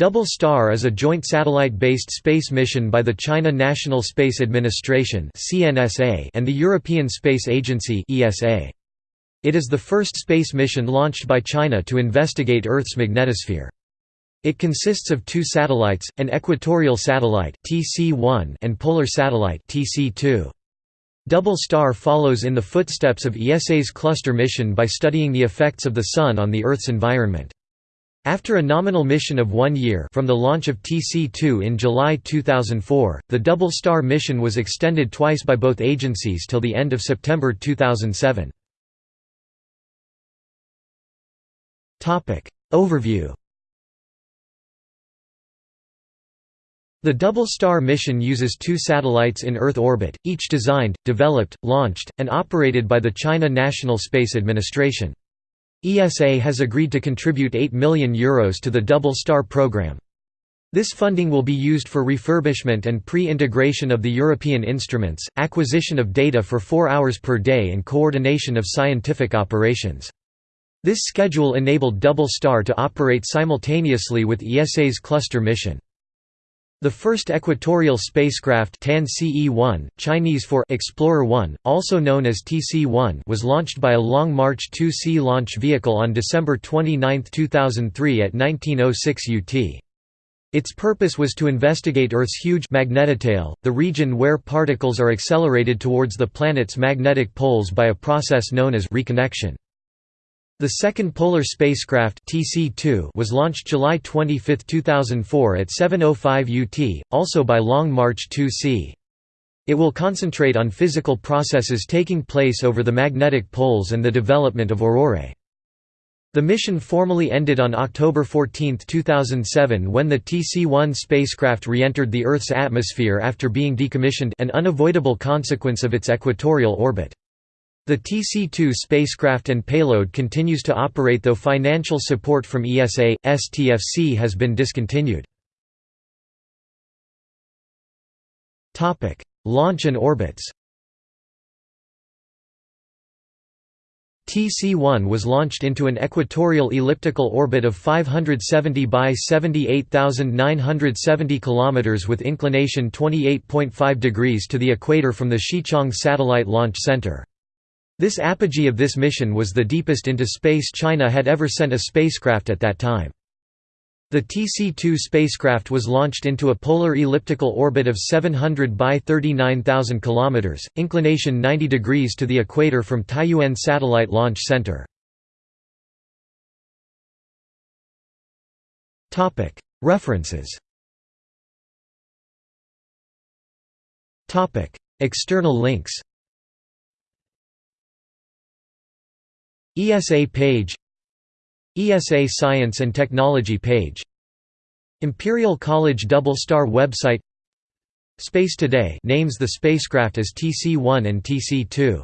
Double Star is a joint satellite-based space mission by the China National Space Administration and the European Space Agency It is the first space mission launched by China to investigate Earth's magnetosphere. It consists of two satellites, an equatorial satellite TC-1 and polar satellite TC-2. Double Star follows in the footsteps of ESA's cluster mission by studying the effects of the Sun on the Earth's environment. After a nominal mission of one year from the launch of TC-2 in July 2004, the Double Star mission was extended twice by both agencies till the end of September 2007. Overview The Double Star mission uses two satellites in Earth orbit, each designed, developed, launched, and operated by the China National Space Administration. ESA has agreed to contribute €8 million Euros to the Double Star program. This funding will be used for refurbishment and pre-integration of the European instruments, acquisition of data for four hours per day and coordination of scientific operations. This schedule enabled Double Star to operate simultaneously with ESA's cluster mission. The first equatorial spacecraft TAN-CE-1, Chinese for Explorer 1, also known as TC-1 was launched by a Long March 2C launch vehicle on December 29, 2003 at 1906 UT. Its purpose was to investigate Earth's huge magnetotail, the region where particles are accelerated towards the planet's magnetic poles by a process known as reconnection. The second polar spacecraft TC-2 was launched July 25, 2004 at 7.05 UT, also by Long March 2C. It will concentrate on physical processes taking place over the magnetic poles and the development of aurorae. The mission formally ended on October 14, 2007 when the TC-1 spacecraft re-entered the Earth's atmosphere after being decommissioned an unavoidable consequence of its equatorial orbit. The TC-2 spacecraft and payload continues to operate though financial support from ESA, STFC has been discontinued. Launch and orbits TC-1 was launched into an equatorial elliptical orbit of 570 by 78,970 km with inclination 28.5 degrees to the equator from the Xichang Satellite Launch Center. This apogee of this mission was the deepest into space China had ever sent a spacecraft at that time. The TC-2 spacecraft was launched into a polar elliptical orbit of 700 by 39,000 km, inclination 90 degrees to the equator from Taiyuan Satellite Launch Center. References External links ESA page ESA Science and Technology page Imperial College Double Star website Space Today names the spacecraft as TC-1 and TC-2